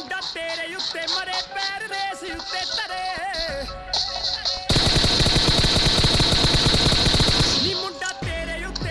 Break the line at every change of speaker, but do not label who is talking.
ਮੁੰਡਾ ਤੇਰੇ ਉੱਤੇ ਮਰੇ ਪੈਰ ਦੇ ਸੀ ਉੱਤੇ ਤਰੇ